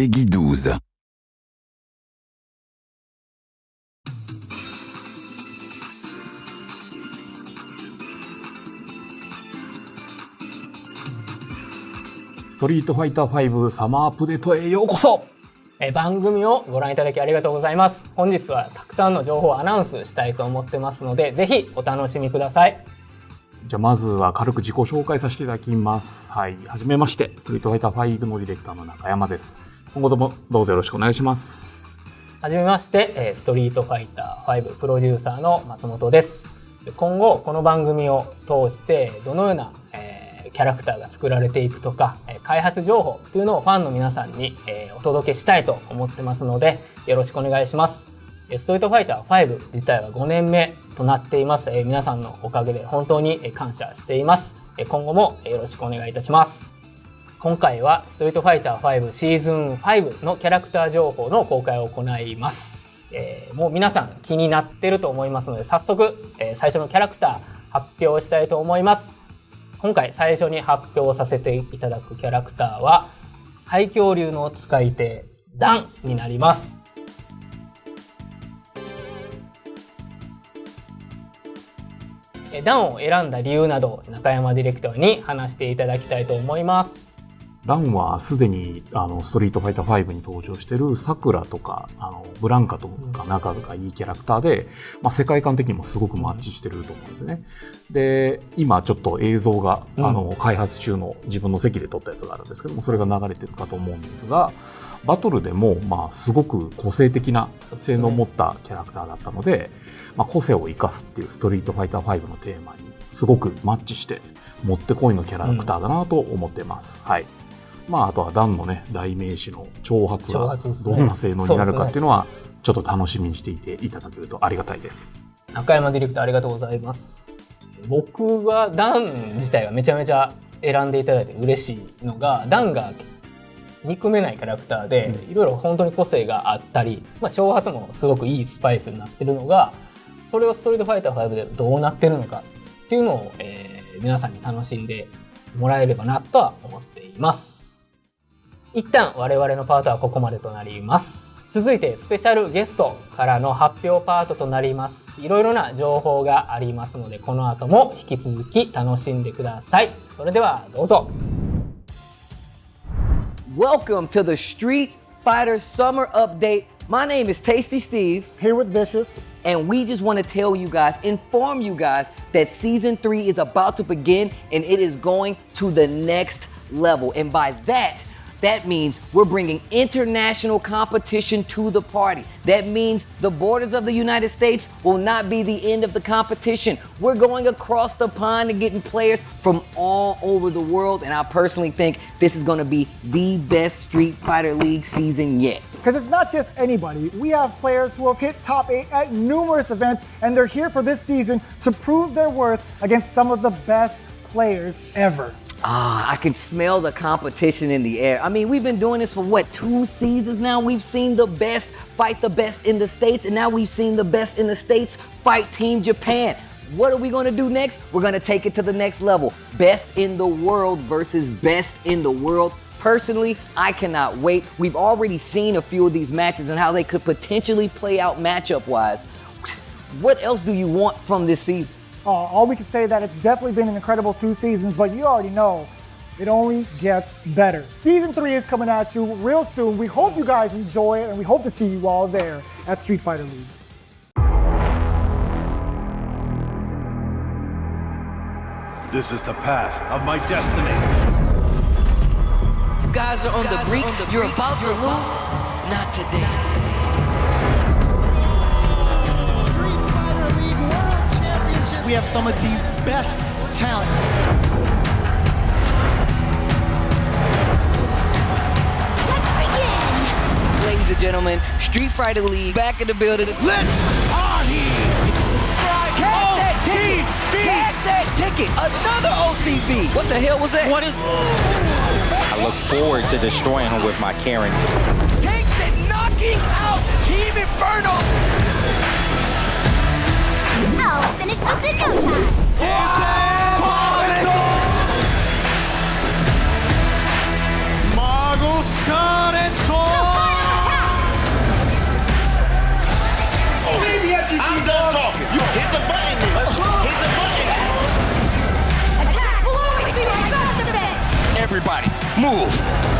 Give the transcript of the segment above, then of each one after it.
Peggy 12. ストリートファイター5サマーアップデートへようこそえ番組をご覧いただきありがとうございます。本日はたくさんの情報をアナウンスしたいと思ってますので、ぜひお楽しみください。じゃあまずは軽く自己紹介させていただきます。はい。はじめまして、ストリートファイター5のディレクターの中山です。今後ともどうぞよろしくお願いします。はじめまして、えストリートファイター5プロデューサーの松本です。今後、この番組を通して、どのような、えーキャラクターが作られていくとか、え開発情報というのをファンの皆さんに、えーお届けしたいと思ってますので、よろしくお願いします。えストリートファイター5自体は5年目となっています。えー皆さんのおかげで本当に感謝しています。え今後もよろしくお願いいたします。今回はストリートファイター5シーズン5のキャラクター情報の公開を行います。えーもう皆さん気になってると思いますので、早速、えー最初のキャラクター発表したいと思います。今回最初に発表させていただくキャラクターは、最強流の使い手、ダンになります。ダンを選んだ理由など、中山ディレクターに話していただきたいと思います。ランはすでにあのストリートファイター5に登場してるサクラとかあのブランカとか仲がいいキャラクターで、まあ、世界観的にもすごくマッチしてると思うんですね。で、今ちょっと映像が、うんあの開発中の自分の席で撮ったやつがあるんですけども、それが流れてるかと思うんですが、バトルでも、まあ、すごく個性的な性能を持ったキャラクターだったので、まあ、個性を生かすっていうストリートファイター5のテーマにすごくマッチして、もってこいのキャラクターだなと思ってます。はい。まあ、あとはダンのね、代名詞の挑発挑がどんな性能になるかっていうのは、ちょっと楽しみにしていていただけるとありがたいです。中山ディレクターありがとうございます。僕はダン自体がめちゃめちゃ選んでいただいて嬉しいのが、ダンが憎めないキャラクターで、いろいろ本当に個性があったり、まあ、挑発もすごくいいスパイスになってるのが、それをストリートファイター5でどうなってるのかっていうのを、えー皆さんに楽しんでもらえればなとは思っています。一旦我々のパートはここまでとなります。続いてスペシャルゲストからの発表パートとなります。いろいろな情報がありますので、この後も引き続き楽しんでください。それではどうぞ。Welcome to the Street Fighter Summer Update. My name is Tasty Steve, Here with Vicious. and we just want to tell you guys, inform you guys that season three is about to begin and it is going to the next level. And by that, that means we're bringing international competition to the party. That means the borders of the United States will not be the end of the competition. We're going across the pond and getting players from all over the world. And I personally think this is going to be the best Street Fighter League season yet. Because it's not just anybody. We have players who have hit top eight at numerous events, and they're here for this season to prove their worth against some of the best players ever. Ah, I can smell the competition in the air. I mean, we've been doing this for what, two seasons now? We've seen the best fight the best in the States, and now we've seen the best in the States fight Team Japan. What are we gonna do next? We're gonna take it to the next level. Best in the world versus best in the world. Personally, I cannot wait. We've already seen a few of these matches and how they could potentially play out matchup wise. What else do you want from this season? Uh, all we can say that it's definitely been an incredible two seasons, but you already know it only gets better. Season three is coming at you real soon. We hope you guys enjoy it, and we hope to see you all there at Street Fighter League. This is the path of my destiny. You guys are on the brink. You're about to lose. Not today. Street We have some of the best talent. Ladies and gentlemen, Street Fighter League back in the building. Let's party! Cash oh, that ticket! Cash that ticket! Another OCB! What the hell was that? What is? I look forward to destroying him with my Karen. Takes it, knocking out Team Inferno! punish the Sinnoh Mago Scarlet! I'm done talking. You hit the button. Hit the button. Attack will always be my best. Everybody, move.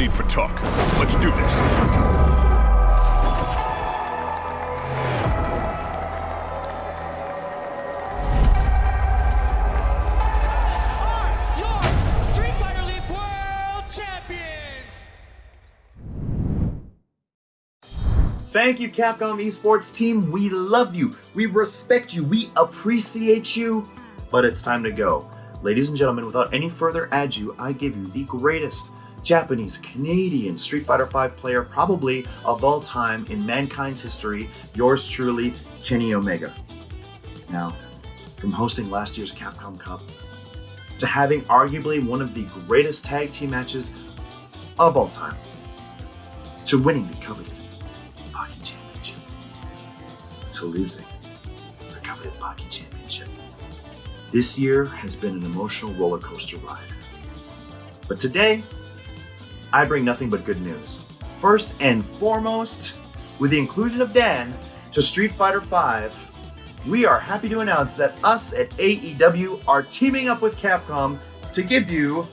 Need for talk. Let's do this. Thank you, Capcom Esports team. We love you. We respect you. We appreciate you. But it's time to go. Ladies and gentlemen, without any further ado, I give you the greatest Japanese Canadian Street Fighter V player, probably of all time in mankind's history. Yours truly, Kenny Omega. Now, from hosting last year's Capcom Cup to having arguably one of the greatest tag team matches of all time, to winning the coveted Pocky Championship, to losing the coveted Pocky Championship. This year has been an emotional roller coaster ride. But today, I bring nothing but good news. First and foremost, with the inclusion of Dan to Street Fighter V, we are happy to announce that us at AEW are teaming up with Capcom to give you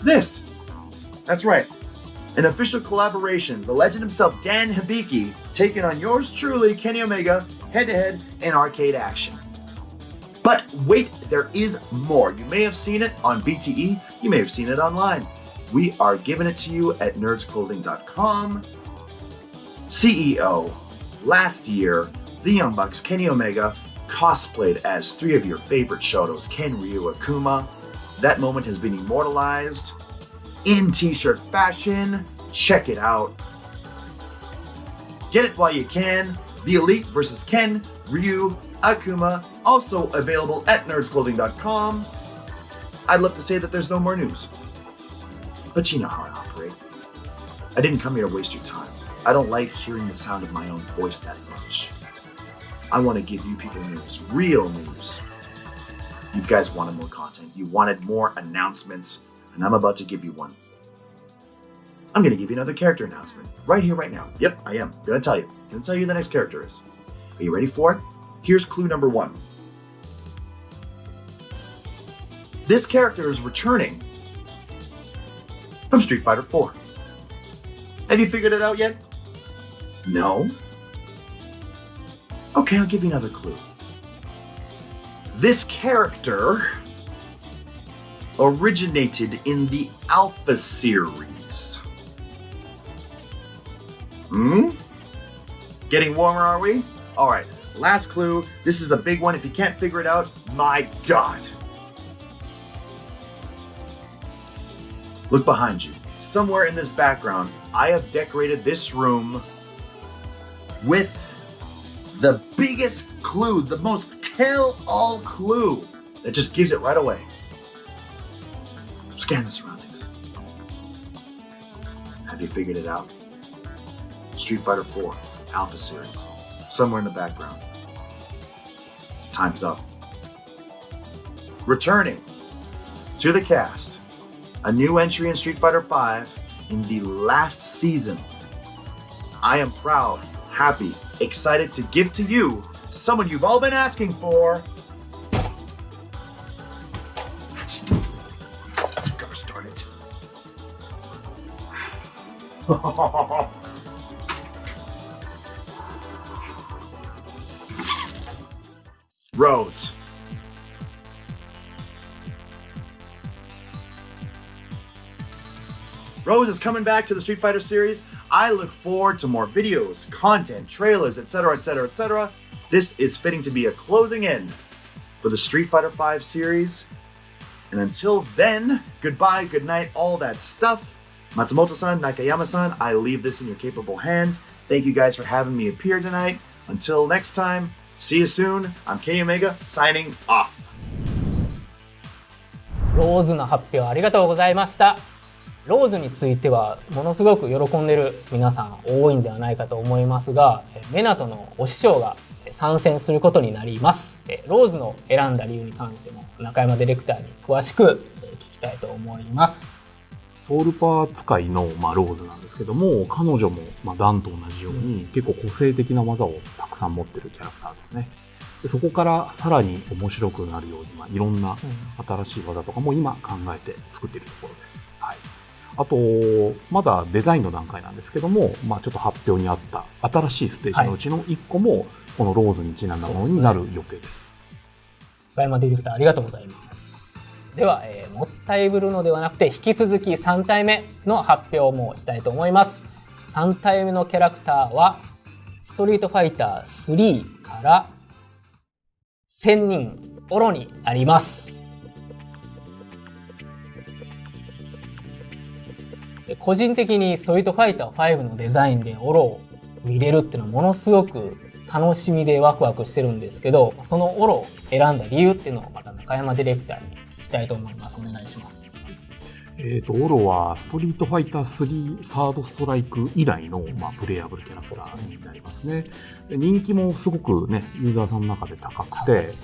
this. That's right. An official collaboration, the legend himself, Dan Hibiki, taking on yours truly, Kenny Omega, head to head in arcade action. But wait, there is more. You may have seen it on BTE, you may have seen it online. We are giving it to you at nerdsclothing.com. CEO, last year, the Young Bucks, Kenny Omega, cosplayed as three of your favorite Shotos, Ken Ryu Akuma. That moment has been immortalized in t-shirt fashion. Check it out. Get it while you can. The Elite versus Ken, Ryu, Akuma, also available at nerdsclothing.com. I'd love to say that there's no more news. But you know how I operate. I didn't come here to waste your time. I don't like hearing the sound of my own voice that much. I want to give you people news, real news. You guys wanted more content. You wanted more announcements, and I'm about to give you one. I'm going to give you another character announcement right here, right now. Yep, I am. going to tell you. going to tell you who the next character is. Are you ready for it? Here's clue number one. This character is returning from Street Fighter 4. Have you figured it out yet? No? Okay, I'll give you another clue. This character originated in the Alpha series. Hmm? Getting warmer, are we? Alright, last clue. This is a big one. If you can't figure it out, my god. Look behind you. Somewhere in this background, I have decorated this room with the biggest clue, the most tell all clue that just gives it right away. Scan the surroundings. Have you figured it out? Street Fighter 4, Alpha Series, somewhere in the background. Time's up. Returning to the cast, a new entry in Street Fighter V in the last season. I am proud, happy, excited to give to you someone you've all been asking for. Gosh darn it. Rose. Rose is coming back to the Street Fighter series. I look forward to more videos, content, trailers, etc., etc., etc. This is fitting to be a closing end for the Street Fighter V series. And until then, goodbye, good night, all that stuff. Matsumoto-san, Nakayama-san, I leave this in your capable hands. Thank you guys for having me appear tonight. Until next time, see you soon. I'm Kenny Omega, signing off. ローズの発表ありがとうございました。 ローズについてはものすごく喜んでる皆さん多いんではないかと思いますが、えメナトのお師匠が参戦することになります。えローズの選んだ理由に関しても中山ディレクターに詳しくえ聞きたいと思います。ソウルパー使いの、まあ、ローズなんですけども、彼女も、まあ、ダンと同じように、結構個性的な技をたくさん持ってるキャラクターですね。でそこからさらに面白くなるように、まあ、いろんな新しい技とかも今考えて作っているところです。はい。あと、まだデザインの段階なんですけども、まあちょっと発表にあった新しいステージのうちの1個も、このローズにちなんだものになる予定です。深山ディレクターありがとうございます。では、えーもったいぶるのではなくて、引き続き3体目の発表もしたいと思います。3体目のキャラクターは、ストリートファイター3から、千人オロになります。個人的にストリートファイター5のデザインでオロを見れるっていうのはものすごく楽しみでワクワクしてるんですけど、そのオロを選んだ理由っていうのをまた中山ディレクターに聞きたいと思います。お願いします。えっ、と、オロはストリートファイター3サードストライク以来の、まあ、プレイヤブルキャラクターになりますね。で人気もすごくね、ユーザーさんの中で高くて、で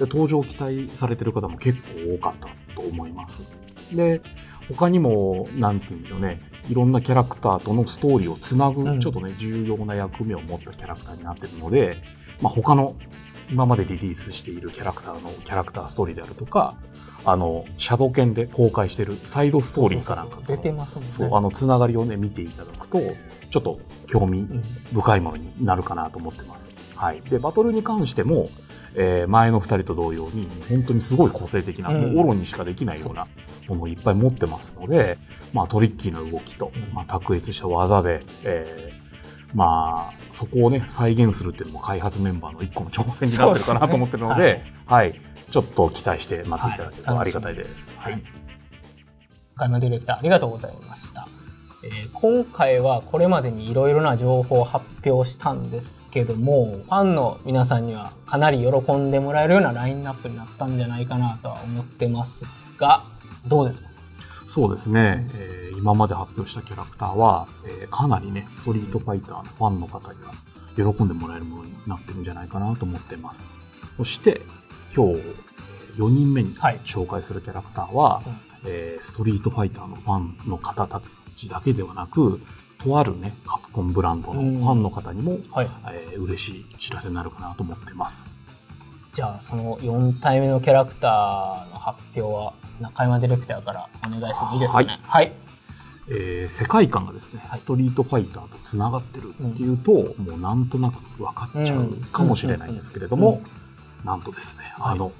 登場期待されてる方も結構多かったと思います。で、他にも、なんて言うんでしょうね、いろんなキャラクターとのストーリーをつなぐ、うんちょっとね、重要な役目を持ったキャラクターになってるので、まあ、他の今までリリースしているキャラクターのキャラクターストーリーであるとか、あの、シャドウ剣で公開してるサイドストーリーかなんかと出てますね。そう、あの、つながりをね、見ていただくと、ちょっと興味うん深いものになるかなと思ってます。はい。で、バトルに関しても、えー前の二人と同様に、本当にすごい個性的な、うんもうオロにしかできないようなものをいっぱい持ってますので、まあトリッキーな動きと、うんまあ卓越した技で、えーまあ、そこをね、再現するっていうのも開発メンバーの一個の挑戦になってるかなと思ってるので、そうですはい。ちょっと期待して待っていただけるとありがたいです。はいはい。中山ディレクターありがとうございました。えー今回はこれまでにいろいろな情報を発表したんですけども、ファンの皆さんにはかなり喜んでもらえるようなラインナップになったんじゃないかなとは思ってますが、どうですか？そうですね、えー今まで発表したキャラクターは、えーかなりね、ストリートファイターのファンの方には喜んでもらえるものになってるんじゃないかなと思ってます。そして、今日、4人目にはい。紹介するキャラクターは、うん。えーストリートファイターのファンの方たちだけではなく、とあるね、カプコンブランドのファンの方にも、はい。えー嬉しい知らせになるかなと思ってます。じゃあその4体目のキャラクターの発表は中山ディレクターからお願いしてもいいですかね？はい。えー世界観がですね、はいストリートファイターとつながってるっていうと、もうなんとなく分かっちゃうかもしれないんですけれども、なんとですね、はいあの、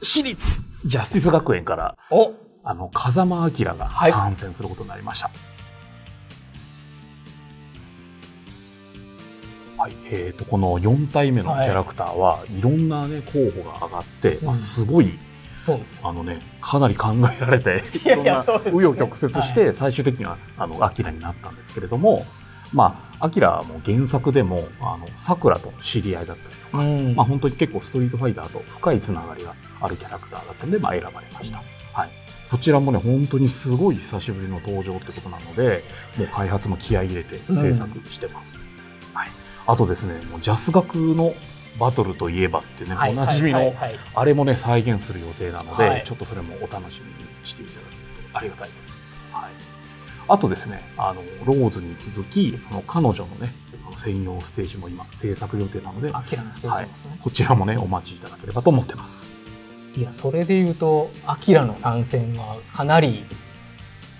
私立ジャスティス学園から、おあの、風間明がはい参戦することになりました。はい、えーと、この4体目のキャラクターは、い、ろんなね、候補が上がって、まあ、うんすごい、そうです。あのね、かなり考えられて、いやろんな紆余曲折して、最終的には、あの、アキラになったんですけれども、まあ、アキラも原作でも、あの、桜と知り合いだったりとか、うんまあ、本当に結構ストリートファイターと深いつながりがあるキャラクターだったので、まあ、選ばれました。はい。こちらもね、本当にすごい久しぶりの登場ってことなので、もう開発も気合い入れて制作してます。はい。あとですね、もうジャス学のバトルといえばってね、はいおなじみのあれもね、再現する予定なので、はいちょっとそれもお楽しみにしていただけるとありがたいです。はい。あとですね、あの、ローズに続き、あの彼女のね、専用ステージも今制作予定なので、はいこちらもね、お待ちいただければと思ってます。いや、それで言うと、アキラの参戦はかなり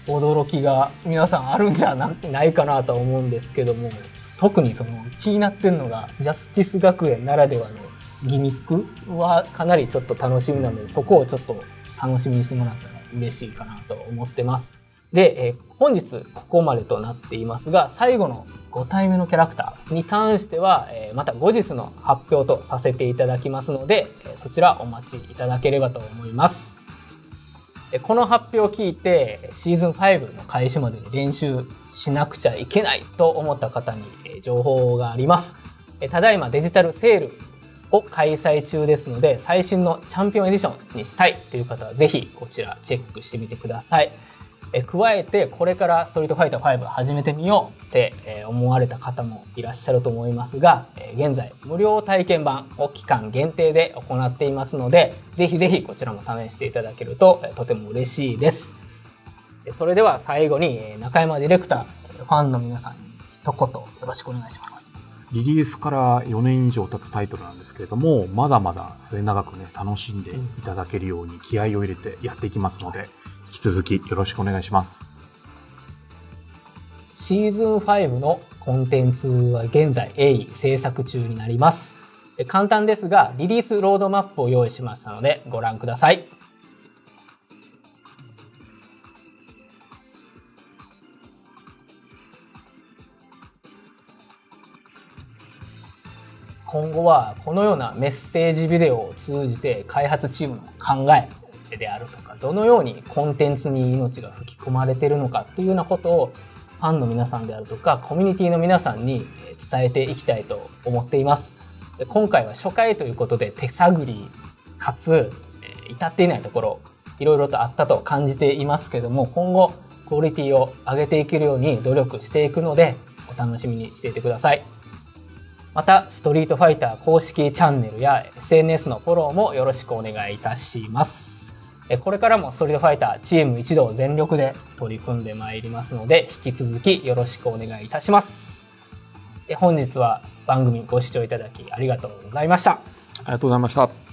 驚きが皆さんあるんじゃないかなと思うんですけども、特にその気になってるのが、ジャスティス学園ならではのギミックはかなりちょっと楽しみなので、そこをちょっと楽しみにしてもらったら嬉しいかなと思ってます。で、え本日ここまでとなっていますが、最後の5体目のキャラクターに関しては、えまた後日の発表とさせていただきますので、えそちらお待ちいただければと思います。この発表を聞いて、シーズン5の開始までに練習しなくちゃいけないと思った方に情報があります。ただいまデジタルセールを開催中ですので、最新のチャンピオンエディションにしたいという方はぜひこちらチェックしてみてください。え加えてこれからストリートファイター5始めてみようってえ思われた方もいらっしゃると思いますがえ現在無料体験版を期間限定で行っていますのでぜひぜひこちらも試していただけるとえとても嬉しいです。それでは最後にえ中山ディレクターファンの皆さんに一言よろしくお願いします。リリースから4年以上経つタイトルなんですけれども、まだまだ末永くね、楽しんでいただけるように気合を入れてやっていきますので、引き続きよろしくお願いします。シーズン5のコンテンツは現在鋭意制作中になります。簡単ですが、リリースロードマップを用意しましたのでご覧ください。今後はこのようなメッセージビデオを通じて開発チームの考え手であるとかどのようにコンテンツに命が吹き込まれてるのかっていうようなことをファンの皆さんであるとかコミュニティの皆さんに伝えていきたいと思っていますで今回は初回ということで手探りかつえ至っていないところいろいろとあったと感じていますけども今後クオリティを上げていけるように努力していくのでお楽しみにしていてくださいまた、ストリートファイター公式チャンネルや SNS のフォローもよろしくお願いいたします。えこれからもストリートファイターチーム一同全力で取り組んでまいりますので、引き続きよろしくお願いいたします。え本日は番組ご視聴いただきありがとうございました。ありがとうございました。